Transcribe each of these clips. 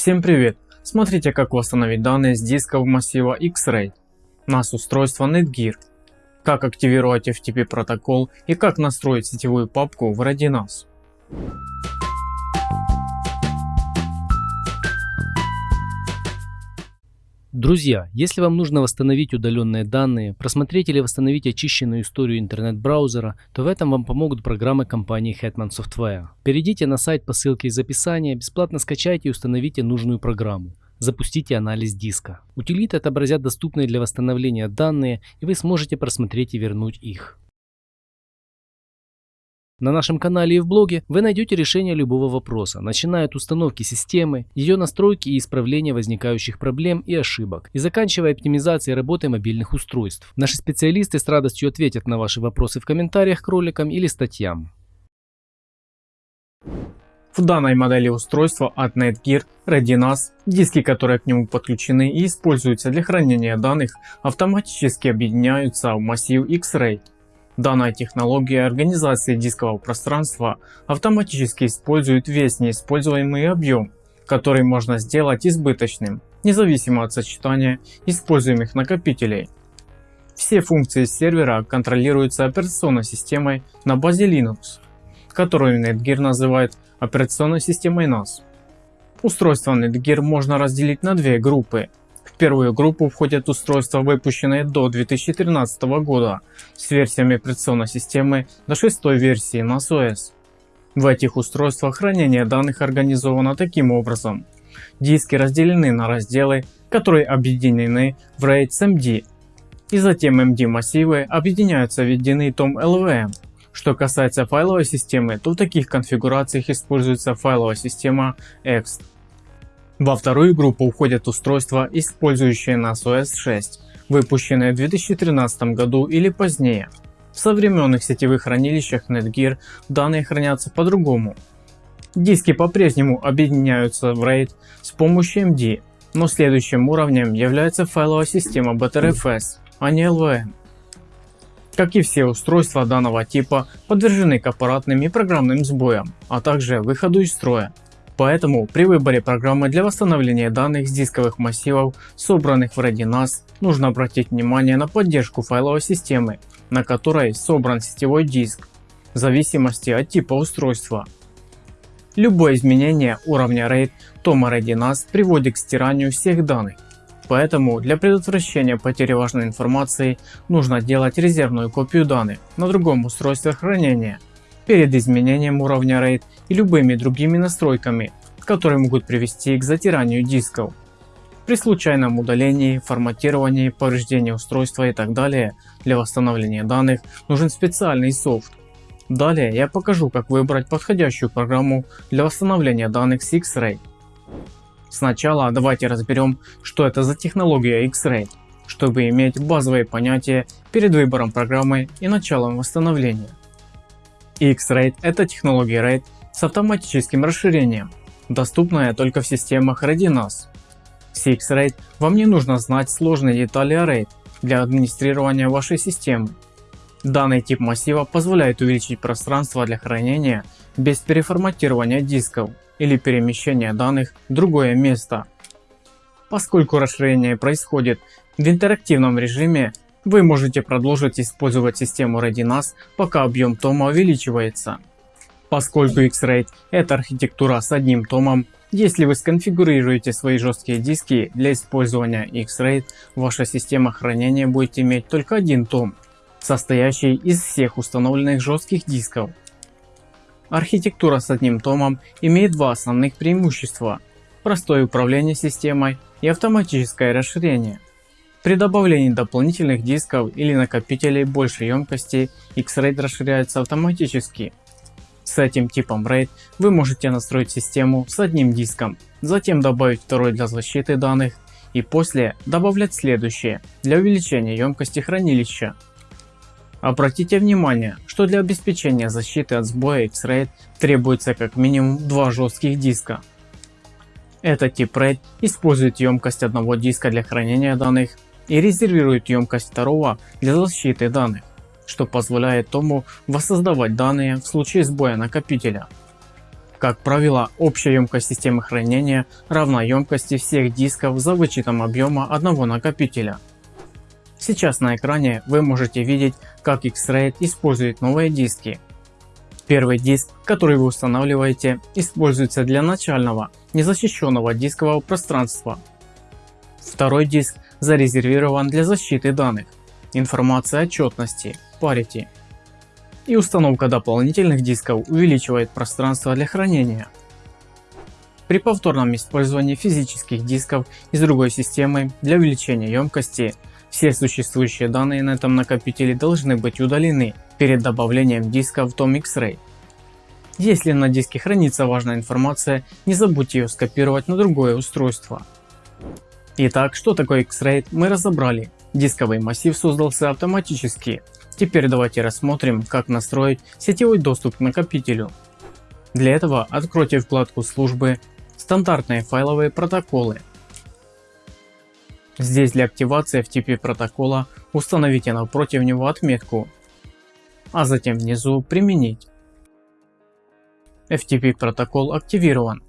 Всем привет! Смотрите как восстановить данные с дисков массива X-Ray. NAS устройство Netgear. Как активировать FTP протокол и как настроить сетевую папку в RadioNAS. Друзья, если вам нужно восстановить удаленные данные, просмотреть или восстановить очищенную историю интернет-браузера, то в этом вам помогут программы компании Hetman Software. Перейдите на сайт по ссылке из описания, бесплатно скачайте и установите нужную программу. Запустите анализ диска. Утилиты отобразят доступные для восстановления данные, и вы сможете просмотреть и вернуть их. На нашем канале и в блоге вы найдете решение любого вопроса, начиная от установки системы, ее настройки и исправления возникающих проблем и ошибок, и заканчивая оптимизацией работы мобильных устройств. Наши специалисты с радостью ответят на ваши вопросы в комментариях к роликам или статьям. В данной модели устройства от Netgear ReadyNAS диски, которые к нему подключены и используются для хранения данных, автоматически объединяются в массив X-Ray Данная технология организации дискового пространства автоматически использует весь неиспользуемый объем, который можно сделать избыточным, независимо от сочетания используемых накопителей. Все функции сервера контролируются операционной системой на базе Linux, которую Netgear называет операционной системой NAS. Устройство Netgear можно разделить на две группы первую группу входят устройства, выпущенные до 2013 года с версиями операционной системы до 6 версии NAS В этих устройствах хранение данных организовано таким образом. Диски разделены на разделы, которые объединены в RAID с MD. И затем MD массивы объединяются в единый том LVM. Что касается файловой системы, то в таких конфигурациях используется файловая система EXT. Во вторую группу уходят устройства, использующие NAS OS 6, выпущенные в 2013 году или позднее. В современных сетевых хранилищах Netgear данные хранятся по-другому. Диски по-прежнему объединяются в RAID с помощью MD, но следующим уровнем является файловая система Btrfs, а не LVM. Как и все устройства данного типа подвержены к аппаратным и программным сбоям, а также выходу из строя. Поэтому при выборе программы для восстановления данных с дисковых массивов, собранных в ReadyNAS, нужно обратить внимание на поддержку файловой системы, на которой собран сетевой диск, в зависимости от типа устройства. Любое изменение уровня RAID тома ReadyNAS приводит к стиранию всех данных. Поэтому для предотвращения потери важной информации нужно делать резервную копию данных на другом устройстве хранения перед изменением уровня RAID и любыми другими настройками, которые могут привести к затиранию дисков. При случайном удалении, форматировании, повреждении устройства и так далее для восстановления данных нужен специальный софт. Далее я покажу как выбрать подходящую программу для восстановления данных с X-Ray. Сначала давайте разберем что это за технология X-Ray, чтобы иметь базовые понятия перед выбором программы и началом восстановления. X-RAID – это технология RAID с автоматическим расширением, доступная только в системах RadioNAS. С X-RAID вам не нужно знать сложные детали RAID для администрирования вашей системы. Данный тип массива позволяет увеличить пространство для хранения без переформатирования дисков или перемещения данных в другое место. Поскольку расширение происходит в интерактивном режиме, вы можете продолжить использовать систему ReadyNAS, пока объем тома увеличивается. Поскольку X-RAID это архитектура с одним томом, если вы сконфигурируете свои жесткие диски для использования X-RAID, ваша система хранения будет иметь только один том, состоящий из всех установленных жестких дисков. Архитектура с одним томом имеет два основных преимущества – простое управление системой и автоматическое расширение. При добавлении дополнительных дисков или накопителей большей емкости X-RAID расширяется автоматически. С этим типом RAID вы можете настроить систему с одним диском, затем добавить второй для защиты данных и после добавлять следующее для увеличения емкости хранилища. Обратите внимание, что для обеспечения защиты от сбоя X-RAID требуется как минимум два жестких диска. Этот тип RAID использует емкость одного диска для хранения данных и резервирует емкость второго для защиты данных, что позволяет тому воссоздавать данные в случае сбоя накопителя. Как правило, общая емкость системы хранения равна емкости всех дисков за вычетом объема одного накопителя. Сейчас на экране вы можете видеть, как X-Raid использует новые диски. Первый диск, который вы устанавливаете, используется для начального, незащищенного дискового пространства. Второй диск зарезервирован для защиты данных, информации отчетности, parity и установка дополнительных дисков увеличивает пространство для хранения. При повторном использовании физических дисков из другой системы для увеличения емкости все существующие данные на этом накопителе должны быть удалены перед добавлением диска в том X-Ray. Если на диске хранится важная информация, не забудьте ее скопировать на другое устройство. Итак, что такое X-Ray мы разобрали. Дисковый массив создался автоматически Теперь давайте рассмотрим, как настроить сетевой доступ к накопителю. Для этого откройте вкладку службы «Стандартные файловые протоколы». Здесь для активации FTP протокола установите напротив него отметку, а затем внизу «Применить». FTP протокол активирован.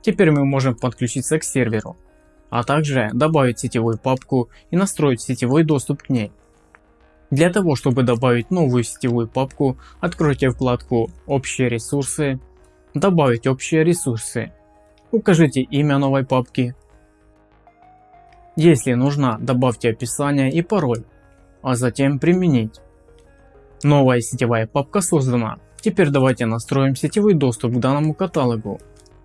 Теперь мы можем подключиться к серверу, а также добавить сетевую папку и настроить сетевой доступ к ней. Для того, чтобы добавить новую сетевую папку, откройте вкладку «Общие ресурсы», «Добавить общие ресурсы», укажите имя новой папки. Если нужно, добавьте описание и пароль, а затем «Применить». Новая сетевая папка создана. Теперь давайте настроим сетевой доступ к данному каталогу.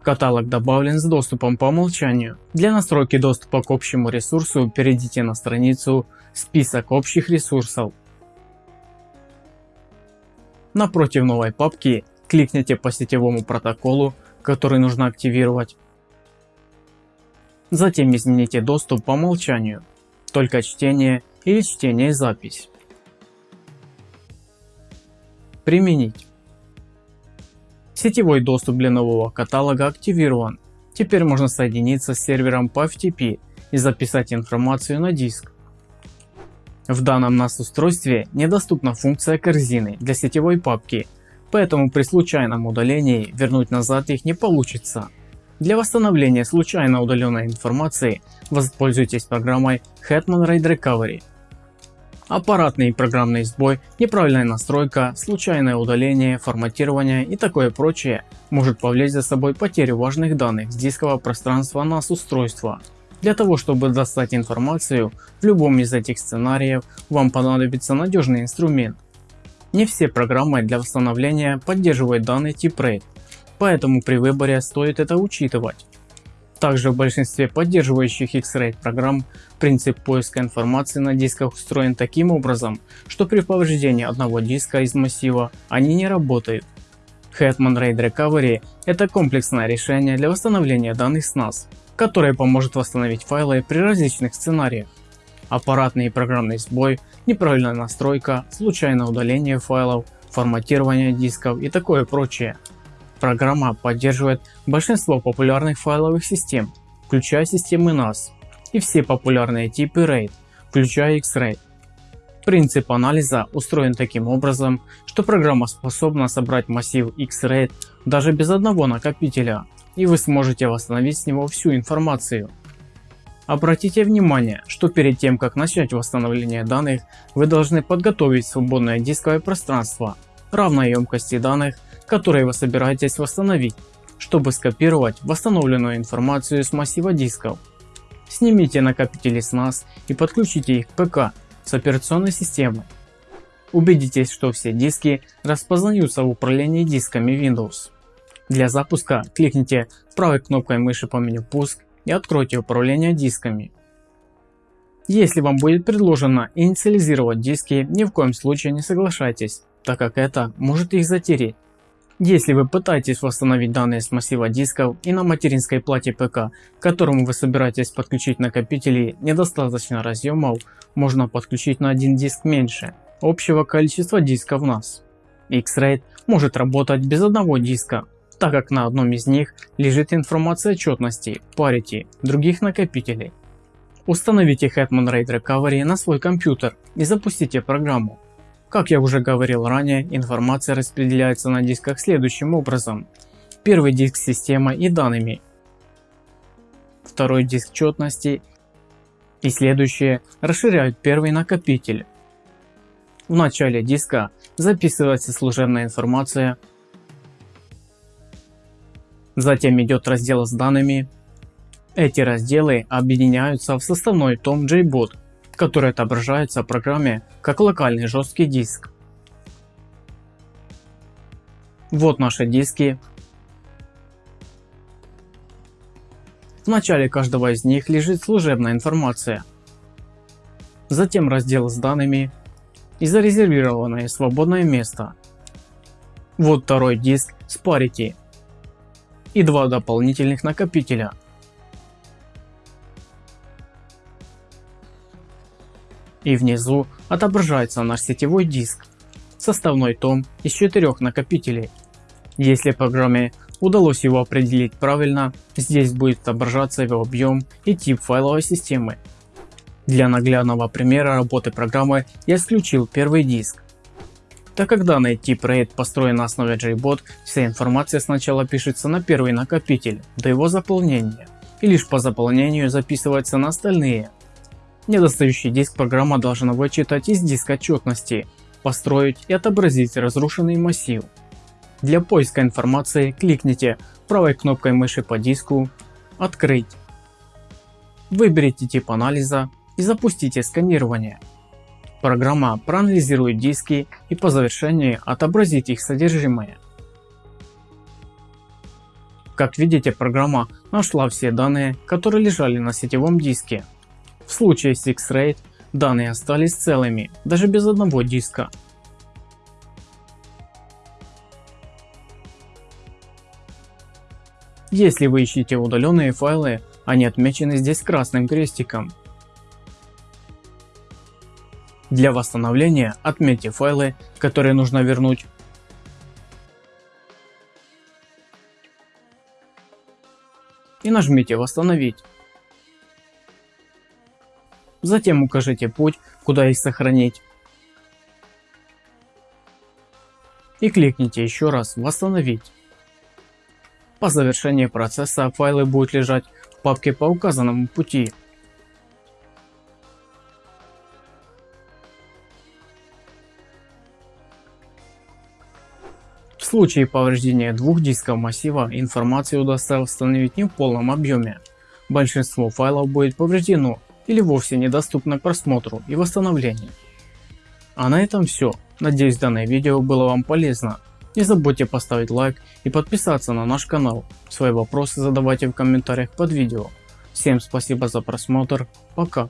Каталог добавлен с доступом по умолчанию. Для настройки доступа к общему ресурсу перейдите на страницу «Список общих ресурсов». Напротив новой папки кликните по сетевому протоколу, который нужно активировать. Затем измените доступ по умолчанию, только чтение или чтение и запись. Применить. Сетевой доступ для нового каталога активирован. Теперь можно соединиться с сервером по FTP и записать информацию на диск. В данном NAS устройстве недоступна функция корзины для сетевой папки, поэтому при случайном удалении вернуть назад их не получится. Для восстановления случайно удаленной информации воспользуйтесь программой Hetman Raid Recovery. Аппаратный и программный сбой, неправильная настройка, случайное удаление, форматирование и такое прочее может повлечь за собой потерю важных данных с дискового пространства NAS устройства. Для того чтобы достать информацию в любом из этих сценариев вам понадобится надежный инструмент. Не все программы для восстановления поддерживают данный тип RAID, поэтому при выборе стоит это учитывать. Также в большинстве поддерживающих X-Ray программ принцип поиска информации на дисках устроен таким образом, что при повреждении одного диска из массива они не работают. Hetman RAID Recovery – это комплексное решение для восстановления данных с NAS, которое поможет восстановить файлы при различных сценариях. Аппаратный и программный сбой, неправильная настройка, случайное удаление файлов, форматирование дисков и такое прочее. Программа поддерживает большинство популярных файловых систем, включая системы NAS и все популярные типы RAID, включая X-RAID. Принцип анализа устроен таким образом, что программа способна собрать массив X-RAID даже без одного накопителя, и вы сможете восстановить с него всю информацию. Обратите внимание, что перед тем как начать восстановление данных, вы должны подготовить свободное дисковое пространство равной емкости данных которые вы собираетесь восстановить, чтобы скопировать восстановленную информацию с массива дисков. Снимите накопители с NAS и подключите их к ПК с операционной системой. Убедитесь, что все диски распознаются в управлении дисками Windows. Для запуска кликните правой кнопкой мыши по меню «Пуск» и откройте управление дисками. Если вам будет предложено инициализировать диски, ни в коем случае не соглашайтесь, так как это может их затереть. Если вы пытаетесь восстановить данные с массива дисков и на материнской плате ПК, к которому вы собираетесь подключить накопители недостаточно разъемов, можно подключить на один диск меньше общего количества дисков NAS. X-Raid может работать без одного диска, так как на одном из них лежит информация отчетности, parity, других накопителей. Установите Hetman RAID Recovery на свой компьютер и запустите программу. Как я уже говорил ранее, информация распределяется на дисках следующим образом. первый диск с системой и данными, второй диск четности и следующие расширяют первый накопитель. В начале диска записывается служебная информация, затем идет раздел с данными. Эти разделы объединяются в составной том JBoot, который отображается в программе как локальный жесткий диск. Вот наши диски. В начале каждого из них лежит служебная информация. Затем раздел с данными и зарезервированное свободное место. Вот второй диск с Parity и два дополнительных накопителя. И внизу отображается наш сетевой диск составной том из четырех накопителей. Если программе удалось его определить правильно, здесь будет отображаться его объем и тип файловой системы. Для наглядного примера работы программы я исключил первый диск. Так как данный тип RAID построен на основе JBot, вся информация сначала пишется на первый накопитель до его заполнения и лишь по заполнению записывается на остальные. Недостающий диск программа должна вычитать из диска отчетности построить и отобразить разрушенный массив. Для поиска информации кликните правой кнопкой мыши по диску «Открыть». Выберите тип анализа и запустите сканирование. Программа проанализирует диски и по завершении отобразит их содержимое. Как видите программа нашла все данные которые лежали на сетевом диске. В случае с X-Ray данные остались целыми, даже без одного диска. Если вы ищете удаленные файлы, они отмечены здесь красным крестиком. Для восстановления отметьте файлы, которые нужно вернуть. И нажмите восстановить. Затем укажите путь, куда их сохранить. И кликните еще раз «Восстановить». По завершении процесса файлы будут лежать в папке по указанному пути. В случае повреждения двух дисков массива информацию удастся восстановить не в полном объеме. Большинство файлов будет повреждено или вовсе недоступно к просмотру и восстановлению. А на этом все. Надеюсь данное видео было вам полезно. Не забудьте поставить лайк и подписаться на наш канал. Свои вопросы задавайте в комментариях под видео. Всем спасибо за просмотр. Пока.